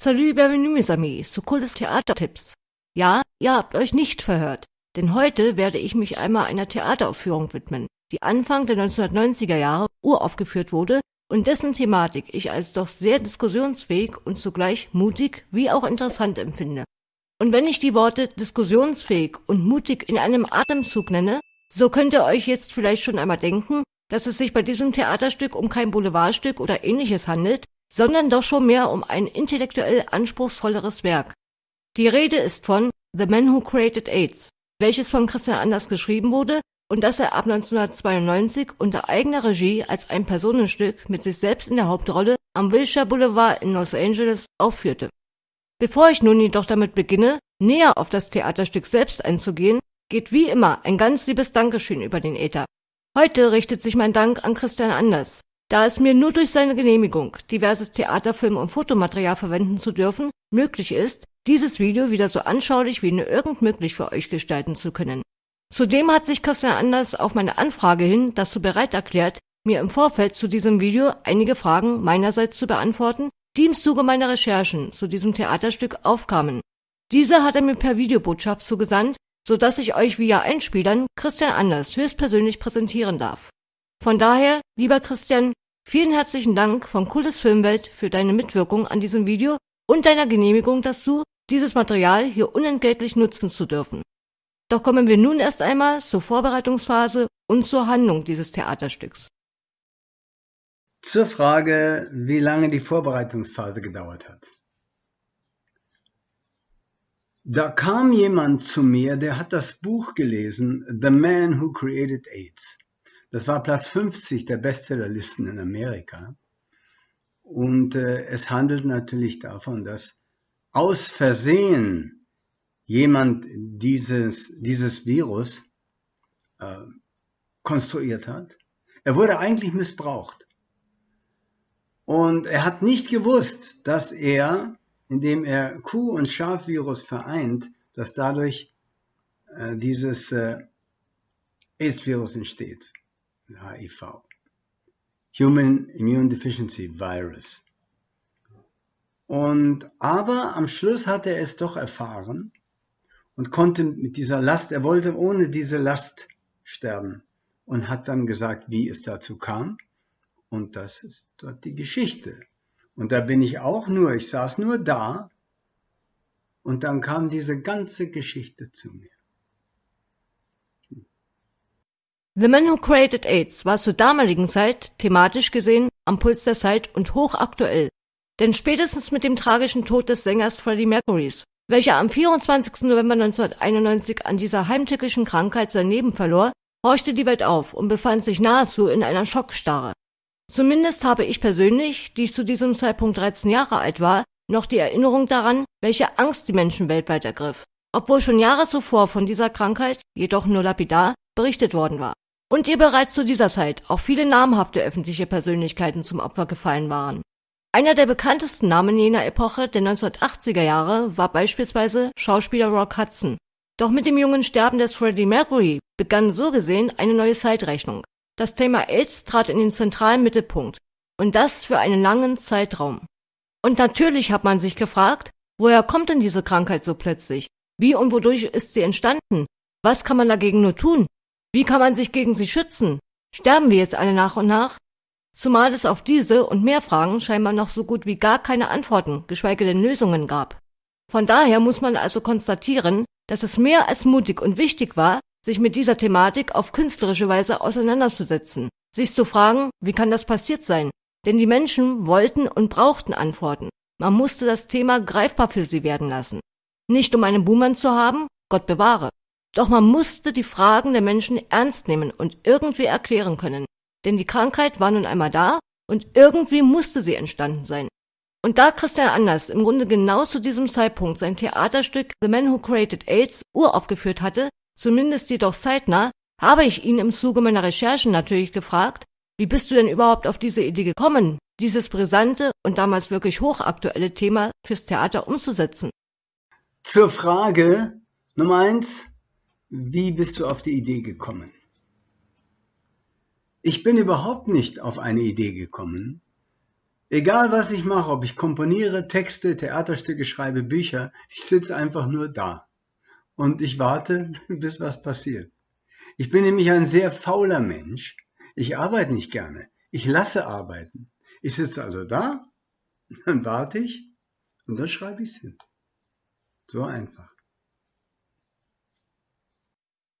Salut, bienvenue, mes amis, zu cooles Theatertipps. Ja, ihr habt euch nicht verhört, denn heute werde ich mich einmal einer Theateraufführung widmen, die Anfang der 1990er Jahre uraufgeführt wurde und dessen Thematik ich als doch sehr diskussionsfähig und zugleich mutig wie auch interessant empfinde. Und wenn ich die Worte diskussionsfähig und mutig in einem Atemzug nenne, so könnt ihr euch jetzt vielleicht schon einmal denken, dass es sich bei diesem Theaterstück um kein Boulevardstück oder ähnliches handelt, sondern doch schon mehr um ein intellektuell anspruchsvolleres Werk. Die Rede ist von The Man Who Created AIDS, welches von Christian Anders geschrieben wurde und das er ab 1992 unter eigener Regie als ein Personenstück mit sich selbst in der Hauptrolle am Wilshire Boulevard in Los Angeles aufführte. Bevor ich nun jedoch damit beginne, näher auf das Theaterstück selbst einzugehen, geht wie immer ein ganz liebes Dankeschön über den Äther. Heute richtet sich mein Dank an Christian Anders, da es mir nur durch seine Genehmigung, diverses Theaterfilm- und Fotomaterial verwenden zu dürfen, möglich ist, dieses Video wieder so anschaulich wie nur irgend möglich für euch gestalten zu können. Zudem hat sich Christian Anders auf meine Anfrage hin dazu bereit erklärt, mir im Vorfeld zu diesem Video einige Fragen meinerseits zu beantworten, die im Zuge meiner Recherchen zu diesem Theaterstück aufkamen. Diese hat er mir per Videobotschaft zugesandt, so dass ich euch via Einspielern Christian Anders höchstpersönlich präsentieren darf. Von daher, lieber Christian, vielen herzlichen Dank vom Kultes Filmwelt für deine Mitwirkung an diesem Video und deiner Genehmigung dazu, dieses Material hier unentgeltlich nutzen zu dürfen. Doch kommen wir nun erst einmal zur Vorbereitungsphase und zur Handlung dieses Theaterstücks. Zur Frage, wie lange die Vorbereitungsphase gedauert hat. Da kam jemand zu mir, der hat das Buch gelesen, The Man Who Created AIDS. Das war Platz 50 der Bestsellerlisten in Amerika. Und äh, es handelt natürlich davon, dass aus Versehen jemand dieses, dieses Virus äh, konstruiert hat. Er wurde eigentlich missbraucht. Und er hat nicht gewusst, dass er, indem er Kuh- und Schafvirus vereint, dass dadurch äh, dieses äh, AIDS-Virus entsteht. HIV. Human Immune Deficiency Virus. Und aber am Schluss hat er es doch erfahren und konnte mit dieser Last, er wollte ohne diese Last sterben und hat dann gesagt, wie es dazu kam. Und das ist dort die Geschichte. Und da bin ich auch nur, ich saß nur da und dann kam diese ganze Geschichte zu mir. The Man Who Created AIDS war zur damaligen Zeit thematisch gesehen am Puls der Zeit und hochaktuell. Denn spätestens mit dem tragischen Tod des Sängers Freddie Mercurys, welcher am 24. November 1991 an dieser heimtückischen Krankheit sein Leben verlor, horchte die Welt auf und befand sich nahezu in einer Schockstarre. Zumindest habe ich persönlich, die ich zu diesem Zeitpunkt 13 Jahre alt war, noch die Erinnerung daran, welche Angst die Menschen weltweit ergriff, obwohl schon Jahre zuvor von dieser Krankheit, jedoch nur lapidar, berichtet worden war und ihr bereits zu dieser Zeit auch viele namhafte öffentliche Persönlichkeiten zum Opfer gefallen waren. Einer der bekanntesten Namen jener Epoche der 1980er Jahre war beispielsweise Schauspieler Rock Hudson. Doch mit dem jungen Sterben des Freddie Mercury begann so gesehen eine neue Zeitrechnung. Das Thema AIDS trat in den zentralen Mittelpunkt und das für einen langen Zeitraum. Und natürlich hat man sich gefragt, woher kommt denn diese Krankheit so plötzlich? Wie und wodurch ist sie entstanden? Was kann man dagegen nur tun? Wie kann man sich gegen sie schützen? Sterben wir jetzt alle nach und nach? Zumal es auf diese und mehr Fragen scheinbar noch so gut wie gar keine Antworten, geschweige denn Lösungen gab. Von daher muss man also konstatieren, dass es mehr als mutig und wichtig war, sich mit dieser Thematik auf künstlerische Weise auseinanderzusetzen, sich zu fragen, wie kann das passiert sein? Denn die Menschen wollten und brauchten Antworten. Man musste das Thema greifbar für sie werden lassen. Nicht um einen Buhmann zu haben, Gott bewahre, doch man musste die Fragen der Menschen ernst nehmen und irgendwie erklären können. Denn die Krankheit war nun einmal da und irgendwie musste sie entstanden sein. Und da Christian Anders im Grunde genau zu diesem Zeitpunkt sein Theaterstück The Man Who Created AIDS uraufgeführt hatte, zumindest jedoch zeitnah, habe ich ihn im Zuge meiner Recherchen natürlich gefragt, wie bist du denn überhaupt auf diese Idee gekommen, dieses brisante und damals wirklich hochaktuelle Thema fürs Theater umzusetzen? Zur Frage Nummer eins, wie bist du auf die Idee gekommen? Ich bin überhaupt nicht auf eine Idee gekommen, Egal was ich mache, ob ich komponiere, Texte, Theaterstücke schreibe, Bücher, ich sitze einfach nur da. Und ich warte, bis was passiert. Ich bin nämlich ein sehr fauler Mensch. Ich arbeite nicht gerne. Ich lasse arbeiten. Ich sitze also da, dann warte ich und dann schreibe ich es hin. So einfach.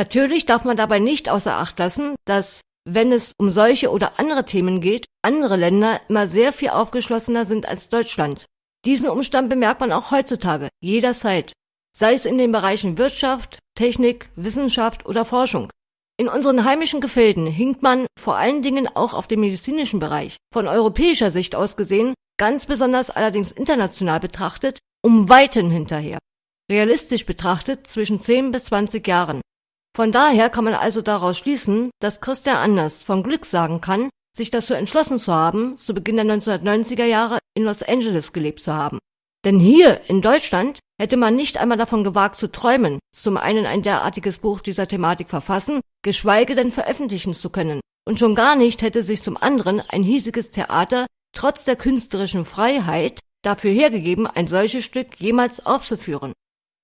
Natürlich darf man dabei nicht außer Acht lassen, dass, wenn es um solche oder andere Themen geht, andere Länder immer sehr viel aufgeschlossener sind als Deutschland. Diesen Umstand bemerkt man auch heutzutage, jederzeit, sei es in den Bereichen Wirtschaft, Technik, Wissenschaft oder Forschung. In unseren heimischen Gefilden hinkt man, vor allen Dingen auch auf dem medizinischen Bereich, von europäischer Sicht aus gesehen, ganz besonders allerdings international betrachtet, um Weiten hinterher. Realistisch betrachtet zwischen 10 bis 20 Jahren. Von daher kann man also daraus schließen, dass Christian Anders von Glück sagen kann, sich dazu entschlossen zu haben, zu Beginn der 1990er Jahre in Los Angeles gelebt zu haben. Denn hier in Deutschland hätte man nicht einmal davon gewagt zu träumen, zum einen ein derartiges Buch dieser Thematik verfassen, geschweige denn veröffentlichen zu können. Und schon gar nicht hätte sich zum anderen ein hiesiges Theater trotz der künstlerischen Freiheit dafür hergegeben, ein solches Stück jemals aufzuführen.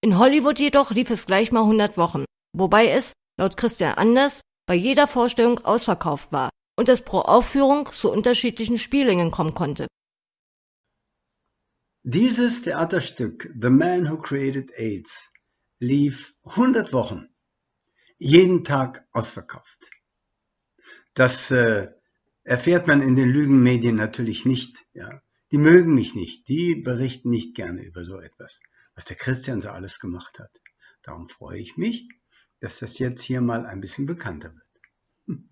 In Hollywood jedoch lief es gleich mal 100 Wochen wobei es, laut Christian Anders, bei jeder Vorstellung ausverkauft war und es pro Aufführung zu unterschiedlichen Spiellängen kommen konnte. Dieses Theaterstück The Man Who Created AIDS lief 100 Wochen, jeden Tag ausverkauft. Das äh, erfährt man in den Lügenmedien natürlich nicht. Ja. Die mögen mich nicht, die berichten nicht gerne über so etwas, was der Christian so alles gemacht hat. Darum freue ich mich, dass das jetzt hier mal ein bisschen bekannter wird. Hm.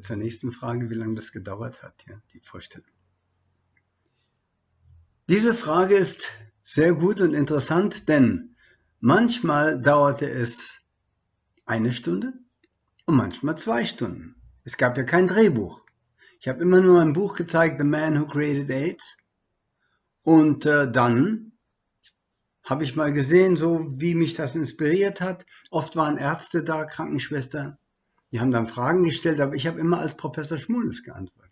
Zur nächsten Frage, wie lange das gedauert hat, ja, die Vorstellung. Diese Frage ist sehr gut und interessant, denn manchmal dauerte es eine Stunde und manchmal zwei Stunden. Es gab ja kein Drehbuch. Ich habe immer nur ein Buch gezeigt, The Man Who Created AIDS. Und äh, dann habe ich mal gesehen, so wie mich das inspiriert hat. Oft waren Ärzte da, Krankenschwestern. Die haben dann Fragen gestellt, aber ich habe immer als Professor Schmules geantwortet.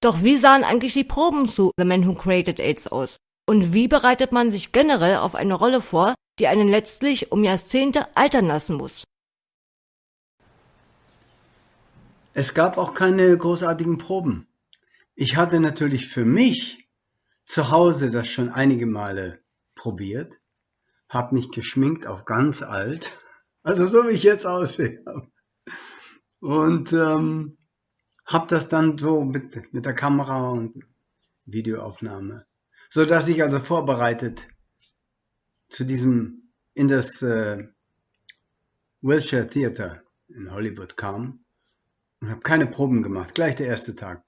Doch wie sahen eigentlich die Proben zu The Man Who Created AIDS aus? Und wie bereitet man sich generell auf eine Rolle vor, die einen letztlich um Jahrzehnte altern lassen muss? Es gab auch keine großartigen Proben. Ich hatte natürlich für mich zu Hause das schon einige Male probiert, habe mich geschminkt auf ganz alt, also so wie ich jetzt aussehe. Und ähm, habe das dann so mit, mit der Kamera und Videoaufnahme, so dass ich also vorbereitet zu diesem in das äh, Wilshire Theater in Hollywood kam und habe keine Proben gemacht. Gleich der erste Tag.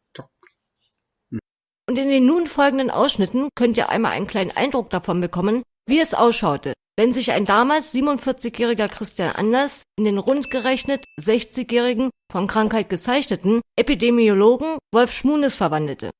Und in den nun folgenden Ausschnitten könnt ihr einmal einen kleinen Eindruck davon bekommen, wie es ausschaute, wenn sich ein damals 47-jähriger Christian Anders in den rund gerechnet 60-jährigen, von Krankheit gezeichneten Epidemiologen Wolf Schmunes verwandelte.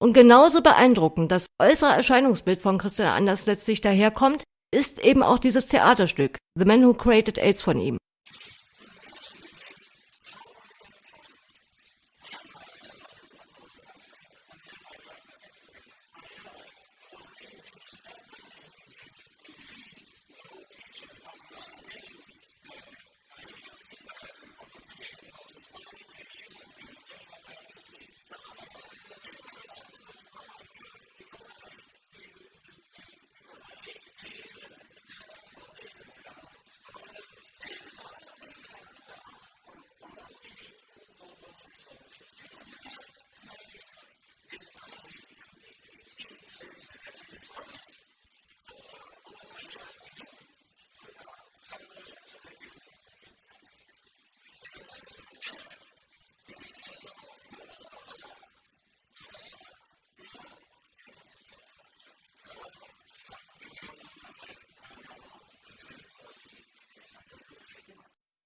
Und genauso beeindruckend das äußere Erscheinungsbild von Christian Anders letztlich daherkommt, ist eben auch dieses Theaterstück The Man Who Created AIDS von ihm.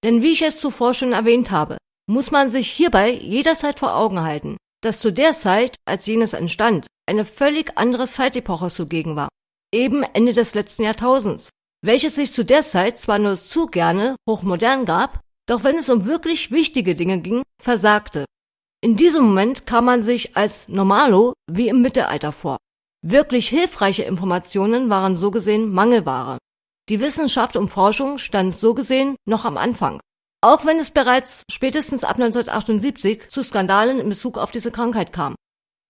Denn wie ich es zuvor schon erwähnt habe, muss man sich hierbei jederzeit vor Augen halten, dass zu der Zeit, als jenes entstand, eine völlig andere Zeitepoche zugegen war, eben Ende des letzten Jahrtausends, welches sich zu der Zeit zwar nur zu gerne hochmodern gab, doch wenn es um wirklich wichtige Dinge ging, versagte. In diesem Moment kam man sich als Normalo wie im Mittelalter vor. Wirklich hilfreiche Informationen waren so gesehen Mangelware. Die Wissenschaft und Forschung stand so gesehen noch am Anfang. Auch wenn es bereits spätestens ab 1978 zu Skandalen in Bezug auf diese Krankheit kam.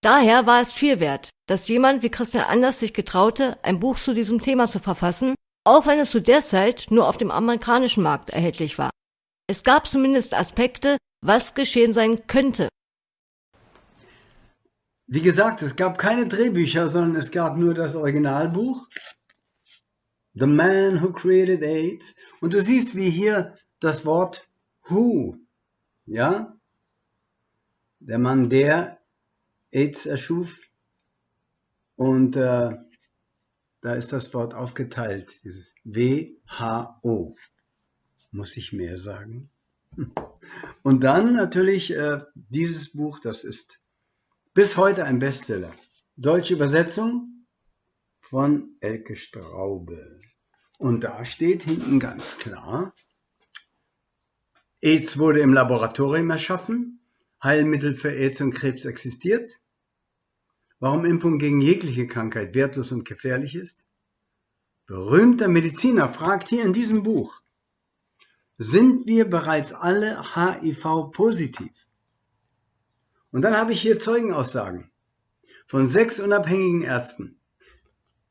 Daher war es viel wert, dass jemand wie Christian Anders sich getraute, ein Buch zu diesem Thema zu verfassen, auch wenn es zu der Zeit nur auf dem amerikanischen Markt erhältlich war. Es gab zumindest Aspekte, was geschehen sein könnte. Wie gesagt, es gab keine Drehbücher, sondern es gab nur das Originalbuch. The Man Who Created AIDS. Und du siehst, wie hier das Wort Who, ja, der Mann, der AIDS erschuf. Und äh, da ist das Wort aufgeteilt, dieses W-H-O. Muss ich mehr sagen? Und dann natürlich äh, dieses Buch, das ist bis heute ein Bestseller. Deutsche Übersetzung von Elke Straube. Und da steht hinten ganz klar, AIDS wurde im Laboratorium erschaffen, Heilmittel für AIDS und Krebs existiert. Warum Impfung gegen jegliche Krankheit wertlos und gefährlich ist? Berühmter Mediziner fragt hier in diesem Buch, sind wir bereits alle HIV-positiv? Und dann habe ich hier Zeugenaussagen von sechs unabhängigen Ärzten,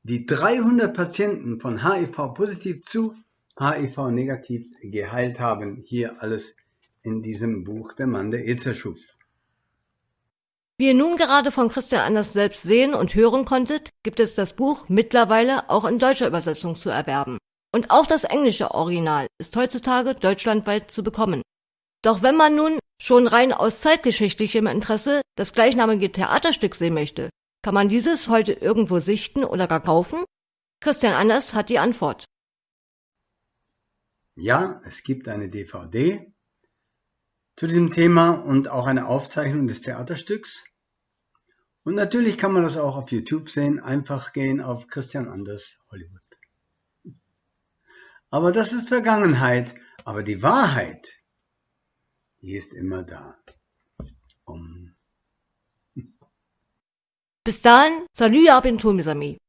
die 300 Patienten von HIV-positiv zu HIV-negativ geheilt haben. Hier alles in diesem Buch Der Mann, der Eze schuf. Wie ihr nun gerade von Christian Anders selbst sehen und hören konntet, gibt es das Buch mittlerweile auch in deutscher Übersetzung zu erwerben. Und auch das englische Original ist heutzutage deutschlandweit zu bekommen. Doch wenn man nun schon rein aus zeitgeschichtlichem Interesse das gleichnamige Theaterstück sehen möchte, kann man dieses heute irgendwo sichten oder gar kaufen? Christian Anders hat die Antwort. Ja, es gibt eine DVD zu diesem Thema und auch eine Aufzeichnung des Theaterstücks. Und natürlich kann man das auch auf YouTube sehen. Einfach gehen auf Christian Anders Hollywood. Aber das ist Vergangenheit. Aber die Wahrheit, die ist immer da. Um. Bis dahin, salut à bientôt mes amis.